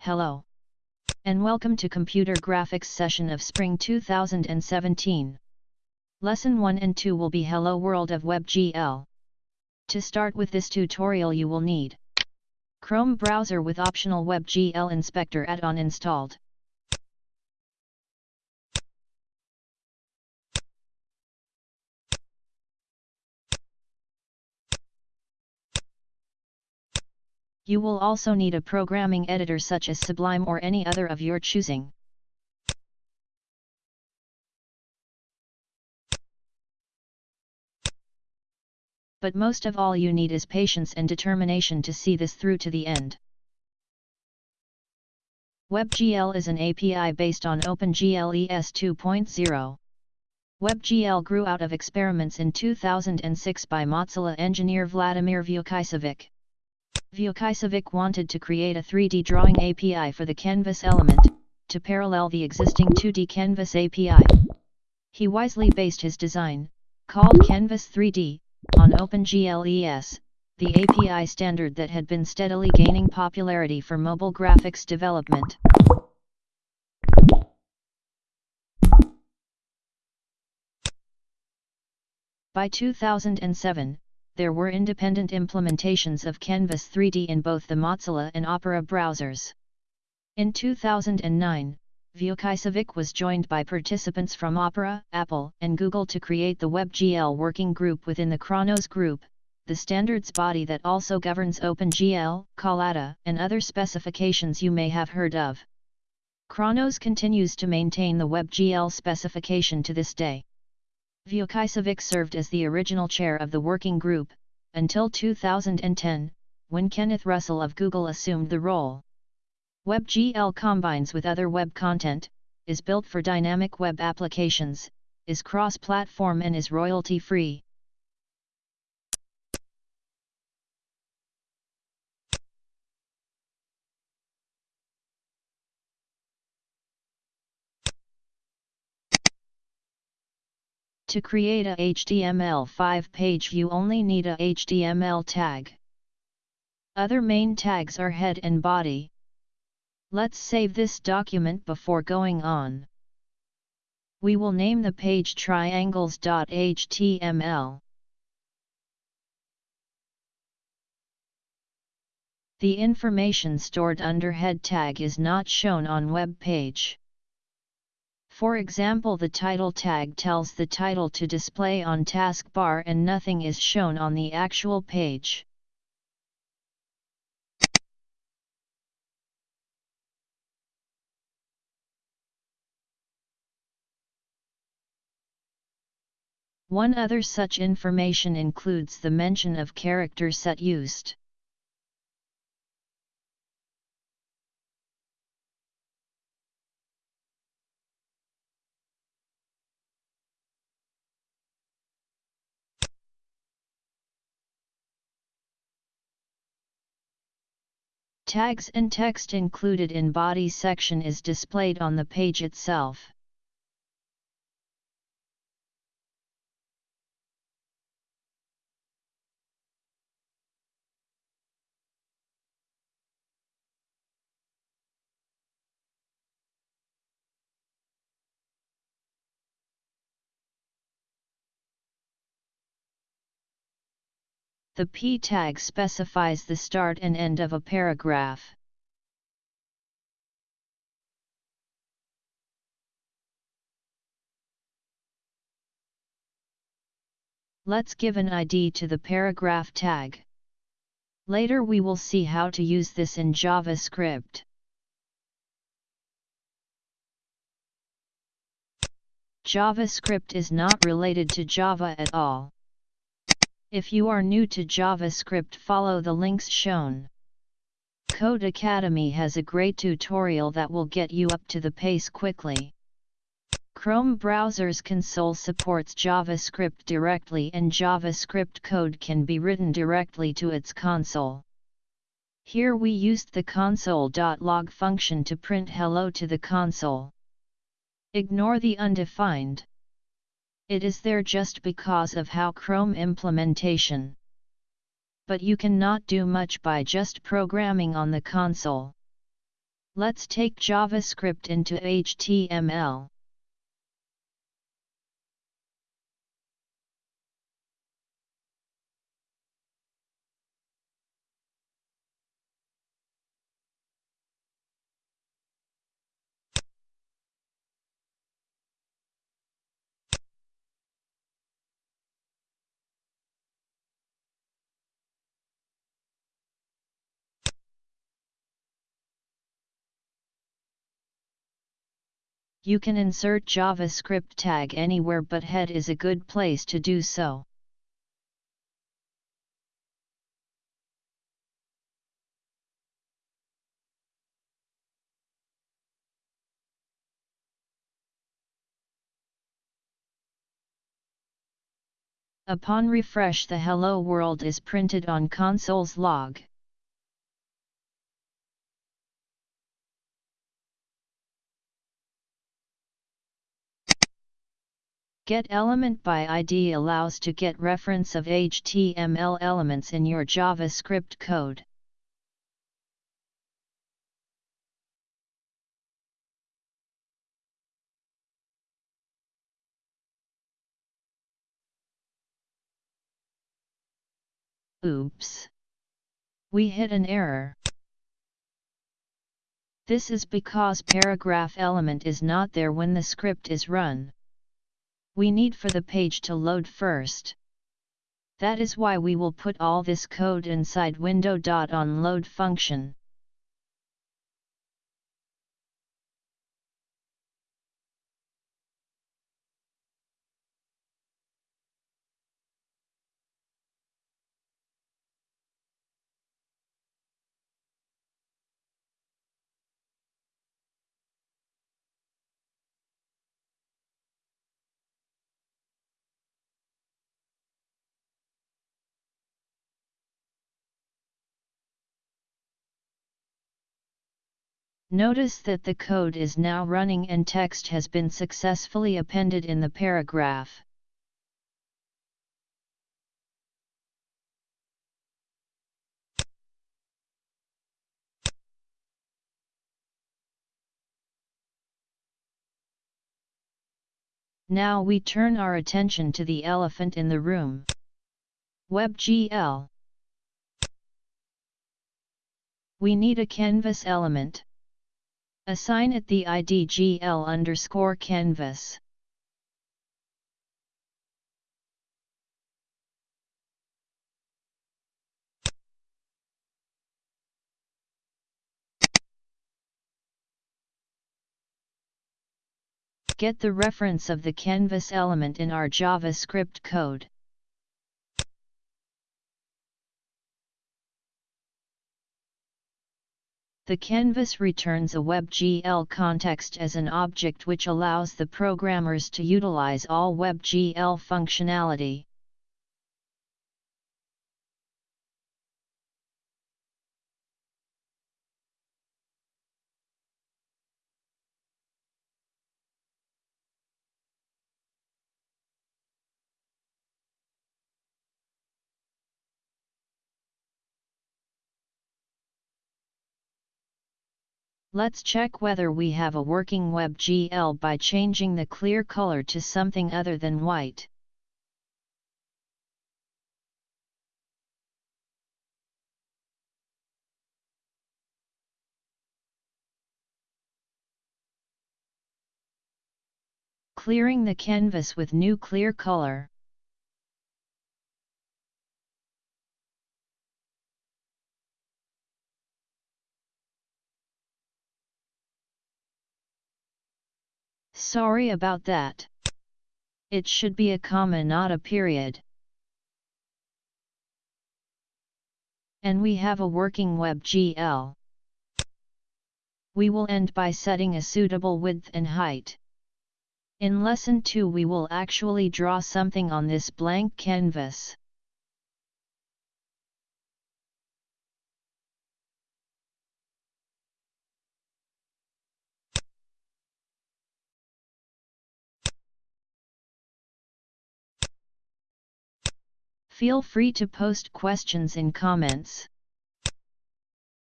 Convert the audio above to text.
Hello. And welcome to Computer Graphics session of Spring 2017. Lesson 1 and 2 will be Hello World of WebGL. To start with this tutorial you will need Chrome browser with optional WebGL Inspector add-on installed. You will also need a programming editor such as Sublime or any other of your choosing. But most of all you need is patience and determination to see this through to the end. WebGL is an API based on OpenGL ES 2.0. WebGL grew out of experiments in 2006 by Mozilla engineer Vladimir Vukacevic. Vukacevic wanted to create a 3D drawing API for the Canvas element, to parallel the existing 2D Canvas API. He wisely based his design, called Canvas 3D, on OpenGLES, the API standard that had been steadily gaining popularity for mobile graphics development. By 2007, there were independent implementations of Canvas 3D in both the Mozilla and Opera browsers. In 2009, Vukacevic was joined by participants from Opera, Apple, and Google to create the WebGL working group within the Khronos Group, the standards body that also governs OpenGL, Collada, and other specifications you may have heard of. Khronos continues to maintain the WebGL specification to this day. Vukacevic served as the original chair of the working group, until 2010, when Kenneth Russell of Google assumed the role. WebGL combines with other web content, is built for dynamic web applications, is cross-platform and is royalty-free. To create a HTML5 page you only need a HTML tag. Other main tags are head and body. Let's save this document before going on. We will name the page triangles.html. The information stored under head tag is not shown on web page. For example the title tag tells the title to display on taskbar and nothing is shown on the actual page. One other such information includes the mention of character set used. Tags and text included in body section is displayed on the page itself. The p tag specifies the start and end of a paragraph. Let's give an ID to the paragraph tag. Later we will see how to use this in JavaScript. JavaScript is not related to Java at all. If you are new to JavaScript follow the links shown. Codecademy has a great tutorial that will get you up to the pace quickly. Chrome browser's console supports JavaScript directly and JavaScript code can be written directly to its console. Here we used the console.log function to print hello to the console. Ignore the undefined. It is there just because of how Chrome implementation. But you cannot do much by just programming on the console. Let's take JavaScript into HTML. You can insert JavaScript tag anywhere but head is a good place to do so. Upon refresh the hello world is printed on console's log. Get element by ID allows to get reference of HTML elements in your JavaScript code. Oops! We hit an error. This is because paragraph element is not there when the script is run we need for the page to load first. That is why we will put all this code inside window.onLoad function. Notice that the code is now running and text has been successfully appended in the paragraph. Now we turn our attention to the elephant in the room. WebGL. We need a canvas element. Assign it the ID GL underscore canvas. Get the reference of the canvas element in our JavaScript code. The canvas returns a WebGL context as an object which allows the programmers to utilize all WebGL functionality. Let's check whether we have a working WebGL by changing the clear color to something other than white. Clearing the canvas with new clear color. Sorry about that. It should be a comma not a period. And we have a working WebGL. We will end by setting a suitable width and height. In lesson 2 we will actually draw something on this blank canvas. Feel free to post questions in comments.